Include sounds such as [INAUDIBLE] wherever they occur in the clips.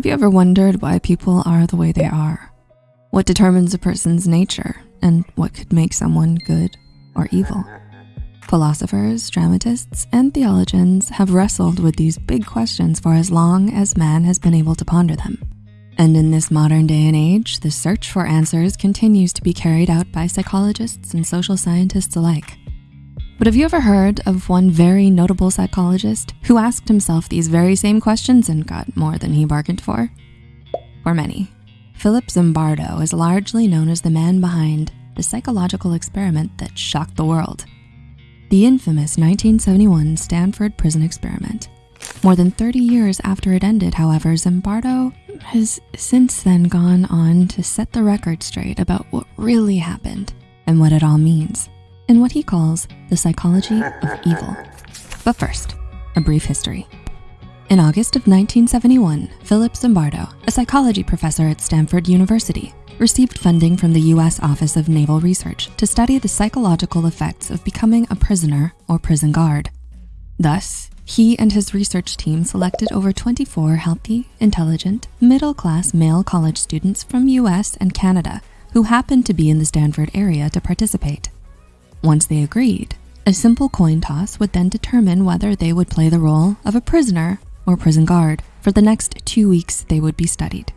Have you ever wondered why people are the way they are? What determines a person's nature and what could make someone good or evil? Philosophers, dramatists, and theologians have wrestled with these big questions for as long as man has been able to ponder them. And in this modern day and age, the search for answers continues to be carried out by psychologists and social scientists alike. But have you ever heard of one very notable psychologist who asked himself these very same questions and got more than he bargained for? For many, Philip Zimbardo is largely known as the man behind the psychological experiment that shocked the world. The infamous 1971 Stanford prison experiment. More than 30 years after it ended, however, Zimbardo has since then gone on to set the record straight about what really happened and what it all means in what he calls the psychology of [LAUGHS] evil. But first, a brief history. In August of 1971, Philip Zimbardo, a psychology professor at Stanford University, received funding from the US Office of Naval Research to study the psychological effects of becoming a prisoner or prison guard. Thus, he and his research team selected over 24 healthy, intelligent, middle-class male college students from US and Canada who happened to be in the Stanford area to participate. Once they agreed, a simple coin toss would then determine whether they would play the role of a prisoner or prison guard for the next two weeks they would be studied.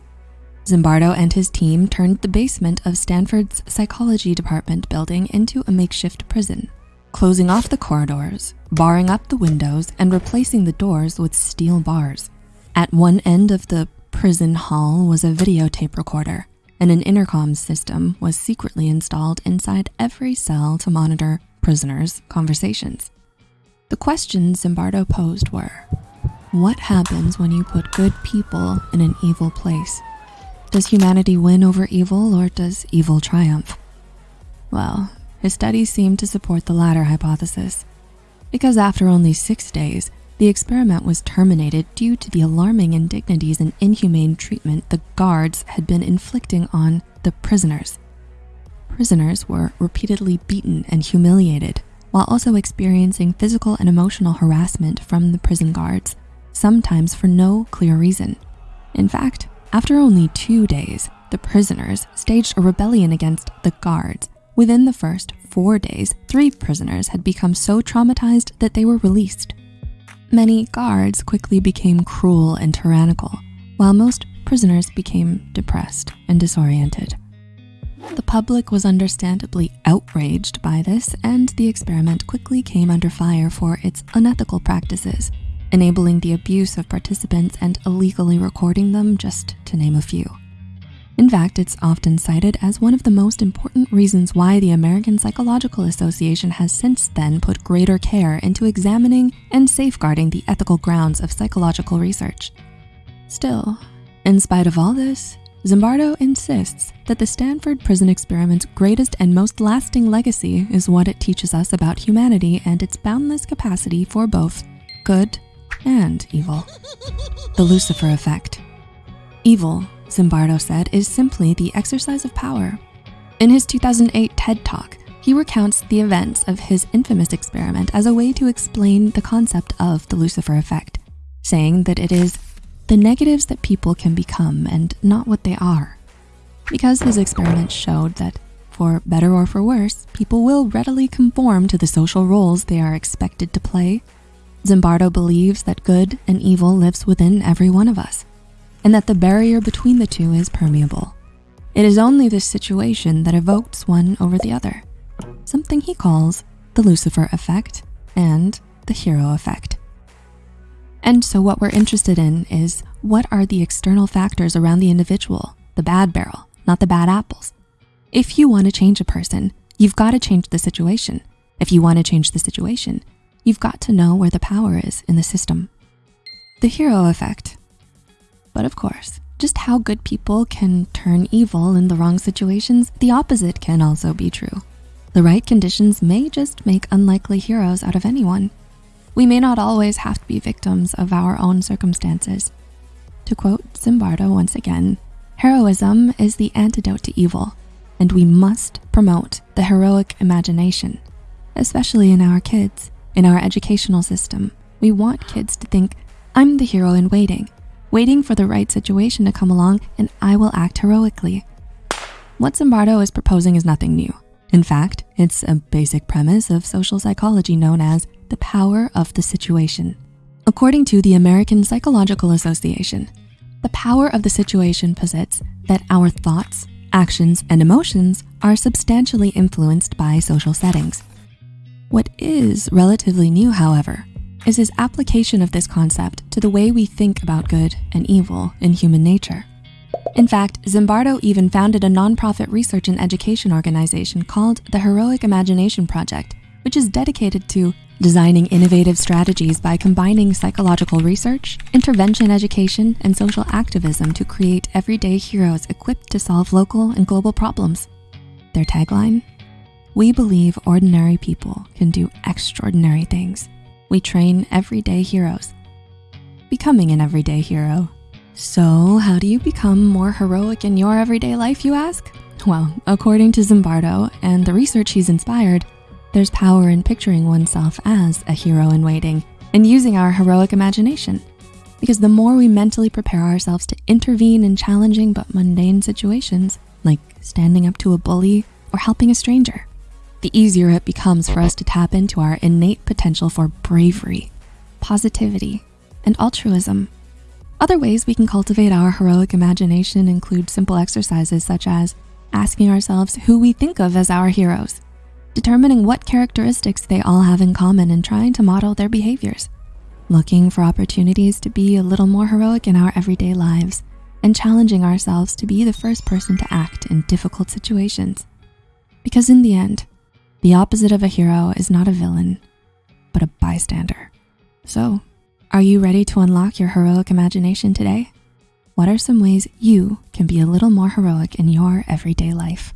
Zimbardo and his team turned the basement of Stanford's psychology department building into a makeshift prison, closing off the corridors, barring up the windows, and replacing the doors with steel bars. At one end of the prison hall was a videotape recorder and an intercom system was secretly installed inside every cell to monitor prisoners' conversations. The questions Zimbardo posed were, what happens when you put good people in an evil place? Does humanity win over evil or does evil triumph? Well, his studies seem to support the latter hypothesis because after only six days, the experiment was terminated due to the alarming indignities and inhumane treatment the guards had been inflicting on the prisoners. Prisoners were repeatedly beaten and humiliated while also experiencing physical and emotional harassment from the prison guards, sometimes for no clear reason. In fact, after only two days, the prisoners staged a rebellion against the guards. Within the first four days, three prisoners had become so traumatized that they were released. Many guards quickly became cruel and tyrannical, while most prisoners became depressed and disoriented. The public was understandably outraged by this and the experiment quickly came under fire for its unethical practices, enabling the abuse of participants and illegally recording them, just to name a few. In fact, it's often cited as one of the most important reasons why the American Psychological Association has since then put greater care into examining and safeguarding the ethical grounds of psychological research. Still, in spite of all this, Zimbardo insists that the Stanford prison experiment's greatest and most lasting legacy is what it teaches us about humanity and its boundless capacity for both good and evil. The Lucifer effect. Evil Zimbardo said, is simply the exercise of power. In his 2008 TED Talk, he recounts the events of his infamous experiment as a way to explain the concept of the Lucifer effect, saying that it is the negatives that people can become and not what they are. Because his experiment showed that for better or for worse, people will readily conform to the social roles they are expected to play. Zimbardo believes that good and evil lives within every one of us and that the barrier between the two is permeable. It is only this situation that evokes one over the other, something he calls the Lucifer effect and the hero effect. And so what we're interested in is what are the external factors around the individual, the bad barrel, not the bad apples. If you wanna change a person, you've gotta change the situation. If you wanna change the situation, you've got to know where the power is in the system. The hero effect but of course, just how good people can turn evil in the wrong situations, the opposite can also be true. The right conditions may just make unlikely heroes out of anyone. We may not always have to be victims of our own circumstances. To quote Zimbardo once again, heroism is the antidote to evil, and we must promote the heroic imagination, especially in our kids, in our educational system. We want kids to think, I'm the hero in waiting, waiting for the right situation to come along and I will act heroically. What Zimbardo is proposing is nothing new. In fact, it's a basic premise of social psychology known as the power of the situation. According to the American Psychological Association, the power of the situation posits that our thoughts, actions, and emotions are substantially influenced by social settings. What is relatively new, however, is his application of this concept to the way we think about good and evil in human nature. In fact, Zimbardo even founded a nonprofit research and education organization called the Heroic Imagination Project, which is dedicated to designing innovative strategies by combining psychological research, intervention education, and social activism to create everyday heroes equipped to solve local and global problems. Their tagline, we believe ordinary people can do extraordinary things. We train everyday heroes. Becoming an everyday hero. So how do you become more heroic in your everyday life, you ask? Well, according to Zimbardo and the research he's inspired, there's power in picturing oneself as a hero in waiting and using our heroic imagination. Because the more we mentally prepare ourselves to intervene in challenging but mundane situations, like standing up to a bully or helping a stranger, the easier it becomes for us to tap into our innate potential for bravery, positivity, and altruism. Other ways we can cultivate our heroic imagination include simple exercises such as asking ourselves who we think of as our heroes determining what characteristics they all have in common and trying to model their behaviors, looking for opportunities to be a little more heroic in our everyday lives, and challenging ourselves to be the first person to act in difficult situations. Because in the end, the opposite of a hero is not a villain, but a bystander. So, are you ready to unlock your heroic imagination today? What are some ways you can be a little more heroic in your everyday life?